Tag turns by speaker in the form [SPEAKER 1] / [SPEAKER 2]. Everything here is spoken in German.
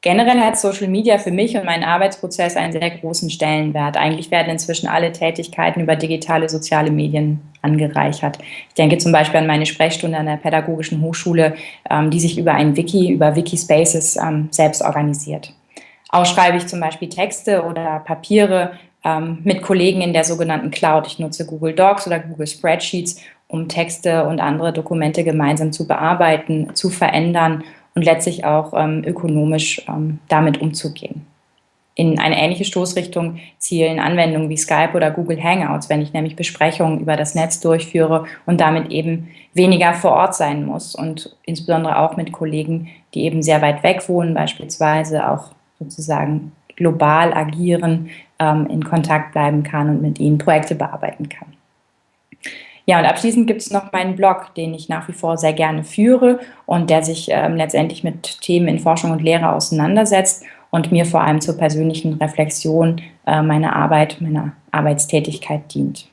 [SPEAKER 1] Generell hat Social Media für mich und meinen Arbeitsprozess einen sehr großen Stellenwert. Eigentlich werden inzwischen alle Tätigkeiten über digitale soziale Medien angereichert. Ich denke zum Beispiel an meine Sprechstunde an der Pädagogischen Hochschule, ähm, die sich über ein Wiki, über Wikispaces ähm, selbst organisiert. Auch schreibe ich zum Beispiel Texte oder Papiere ähm, mit Kollegen in der sogenannten Cloud. Ich nutze Google Docs oder Google Spreadsheets, um Texte und andere Dokumente gemeinsam zu bearbeiten, zu verändern und letztlich auch ähm, ökonomisch ähm, damit umzugehen. In eine ähnliche Stoßrichtung zielen Anwendungen wie Skype oder Google Hangouts, wenn ich nämlich Besprechungen über das Netz durchführe und damit eben weniger vor Ort sein muss und insbesondere auch mit Kollegen, die eben sehr weit weg wohnen, beispielsweise auch sozusagen global agieren, ähm, in Kontakt bleiben kann und mit ihnen Projekte bearbeiten kann. Ja, und abschließend gibt es noch meinen Blog, den ich nach wie vor sehr gerne führe und der sich ähm, letztendlich mit Themen in Forschung und Lehre auseinandersetzt und mir vor allem zur persönlichen Reflexion äh, meiner Arbeit, meiner Arbeitstätigkeit dient.